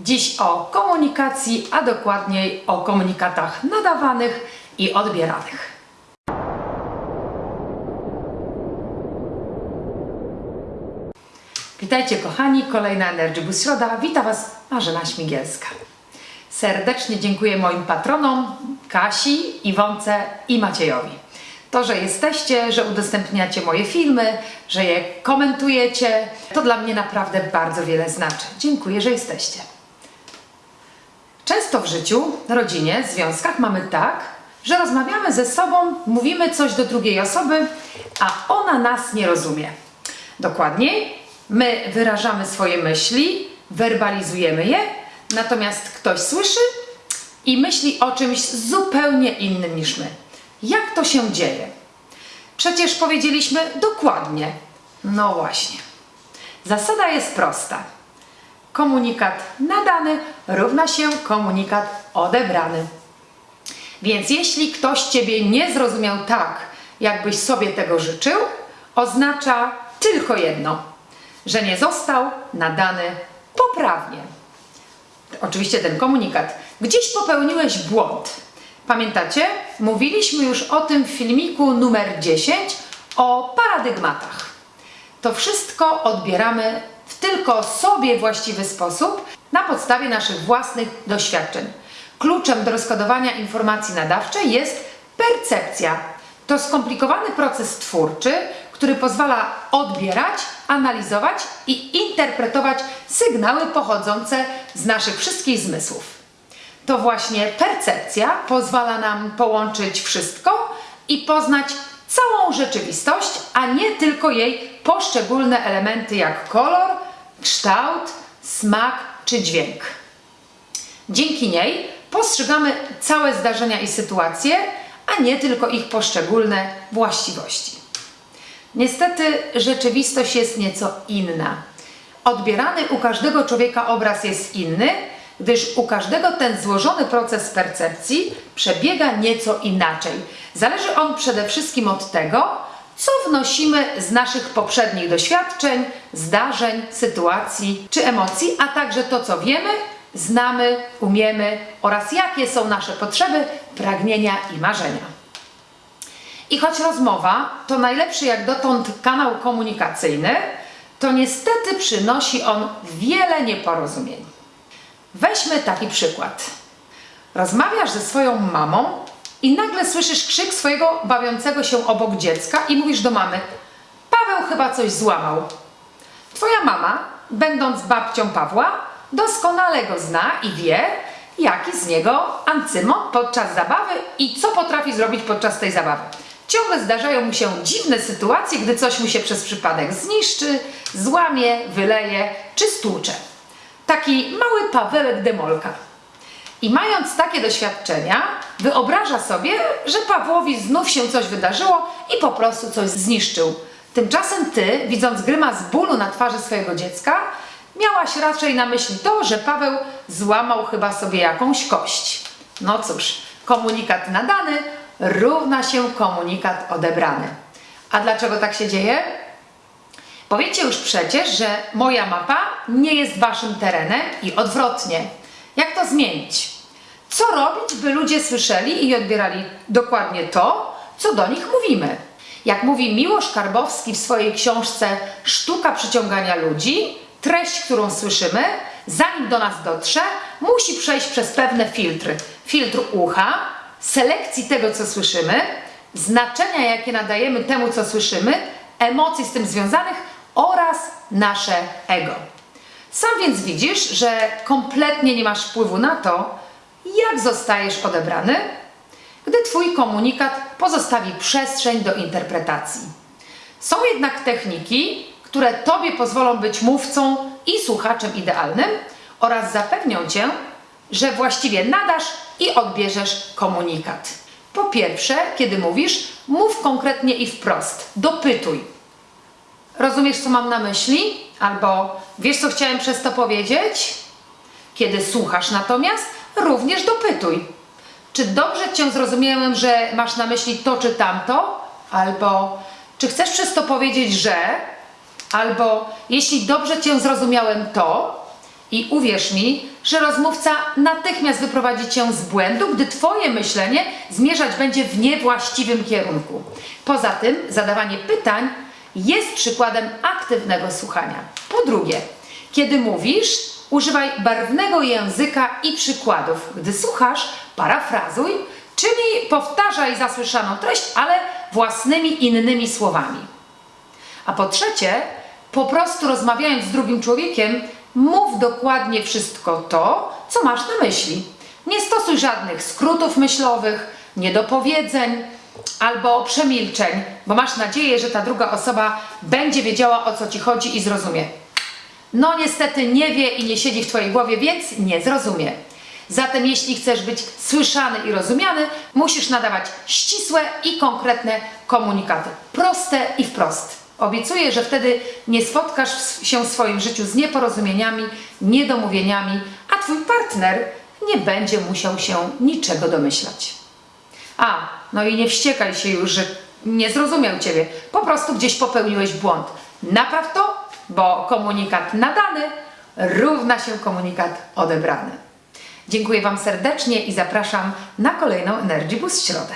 Dziś o komunikacji, a dokładniej o komunikatach nadawanych i odbieranych. Witajcie kochani, kolejna Energy Boost Środa. Witam Was Marzena Śmigielska. Serdecznie dziękuję moim patronom Kasi, Iwonce i Maciejowi. To, że jesteście, że udostępniacie moje filmy, że je komentujecie, to dla mnie naprawdę bardzo wiele znaczy. Dziękuję, że jesteście. Często w życiu, rodzinie, związkach mamy tak, że rozmawiamy ze sobą, mówimy coś do drugiej osoby, a ona nas nie rozumie. Dokładniej, my wyrażamy swoje myśli, werbalizujemy je, natomiast ktoś słyszy i myśli o czymś zupełnie innym niż my. Jak to się dzieje? Przecież powiedzieliśmy dokładnie. No właśnie. Zasada jest prosta. Komunikat nadany równa się komunikat odebrany. Więc jeśli ktoś Ciebie nie zrozumiał tak, jakbyś sobie tego życzył, oznacza tylko jedno, że nie został nadany poprawnie. Oczywiście ten komunikat. Gdzieś popełniłeś błąd. Pamiętacie? Mówiliśmy już o tym w filmiku numer 10 o paradygmatach. To wszystko odbieramy w tylko sobie właściwy sposób na podstawie naszych własnych doświadczeń. Kluczem do rozkodowania informacji nadawczej jest percepcja. To skomplikowany proces twórczy, który pozwala odbierać, analizować i interpretować sygnały pochodzące z naszych wszystkich zmysłów. To właśnie percepcja pozwala nam połączyć wszystko i poznać całą rzeczywistość, a nie tylko jej poszczególne elementy jak kolor, kształt, smak czy dźwięk. Dzięki niej postrzegamy całe zdarzenia i sytuacje, a nie tylko ich poszczególne właściwości. Niestety rzeczywistość jest nieco inna. Odbierany u każdego człowieka obraz jest inny, gdyż u każdego ten złożony proces percepcji przebiega nieco inaczej. Zależy on przede wszystkim od tego, co wnosimy z naszych poprzednich doświadczeń, zdarzeń, sytuacji czy emocji, a także to, co wiemy, znamy, umiemy oraz jakie są nasze potrzeby, pragnienia i marzenia. I choć rozmowa to najlepszy jak dotąd kanał komunikacyjny, to niestety przynosi on wiele nieporozumień. Weźmy taki przykład. Rozmawiasz ze swoją mamą i nagle słyszysz krzyk swojego bawiącego się obok dziecka i mówisz do mamy: Paweł chyba coś złamał. Twoja mama, będąc babcią Pawła, doskonale go zna i wie, jaki z niego ancymon podczas zabawy i co potrafi zrobić podczas tej zabawy. Ciągle zdarzają mu się dziwne sytuacje, gdy coś mu się przez przypadek zniszczy, złamie, wyleje czy stłucze. Taki mały Pawełek Demolka. I mając takie doświadczenia, wyobraża sobie, że Pawłowi znów się coś wydarzyło i po prostu coś zniszczył. Tymczasem ty, widząc grymas bólu na twarzy swojego dziecka, miałaś raczej na myśli to, że Paweł złamał chyba sobie jakąś kość. No cóż, komunikat nadany równa się komunikat odebrany. A dlaczego tak się dzieje? Powiecie już przecież, że moja mapa nie jest waszym terenem i odwrotnie. Jak to zmienić? Co robić, by ludzie słyszeli i odbierali dokładnie to, co do nich mówimy? Jak mówi Miłosz Karbowski w swojej książce Sztuka przyciągania ludzi, treść, którą słyszymy, zanim do nas dotrze, musi przejść przez pewne filtry. Filtr ucha, selekcji tego, co słyszymy, znaczenia, jakie nadajemy temu, co słyszymy, emocji z tym związanych oraz nasze ego. Sam więc widzisz, że kompletnie nie masz wpływu na to, jak zostajesz odebrany, gdy Twój komunikat pozostawi przestrzeń do interpretacji. Są jednak techniki, które Tobie pozwolą być mówcą i słuchaczem idealnym oraz zapewnią Cię, że właściwie nadasz i odbierzesz komunikat. Po pierwsze, kiedy mówisz, mów konkretnie i wprost. Dopytuj. Rozumiesz, co mam na myśli? Albo wiesz, co chciałem przez to powiedzieć? Kiedy słuchasz natomiast, również dopytuj. Czy dobrze Cię zrozumiałem, że masz na myśli to czy tamto? Albo czy chcesz przez to powiedzieć, że? Albo jeśli dobrze Cię zrozumiałem to, I uwierz mi, że rozmówca natychmiast wyprowadzi cię z błędu, gdy Twoje myślenie zmierzać będzie w niewłaściwym kierunku. Poza tym, zadawanie pytań jest przykładem aktywnego słuchania. Po drugie, kiedy mówisz, używaj barwnego języka i przykładów. Gdy słuchasz, parafrazuj, czyli powtarzaj zasłyszaną treść, ale własnymi innymi słowami. A po trzecie, po prostu rozmawiając z drugim człowiekiem, mów dokładnie wszystko to, co masz na myśli. Nie stosuj żadnych skrótów myślowych, niedopowiedzeń albo przemilczeń, bo masz nadzieję, że ta druga osoba będzie wiedziała o co ci chodzi i zrozumie. No niestety nie wie i nie siedzi w Twojej głowie, więc nie zrozumie. Zatem jeśli chcesz być słyszany i rozumiany, musisz nadawać ścisłe i konkretne komunikaty. Proste i wprost. Obiecuję, że wtedy nie spotkasz się w swoim życiu z nieporozumieniami, niedomówieniami, a Twój partner nie będzie musiał się niczego domyślać. A, no i nie wściekaj się już, że nie zrozumiał Ciebie. Po prostu gdzieś popełniłeś błąd. Napraw to, bo komunikat nadany równa się komunikat odebrany. Dziękuję Wam serdecznie i zapraszam na kolejną Energy Boost środę.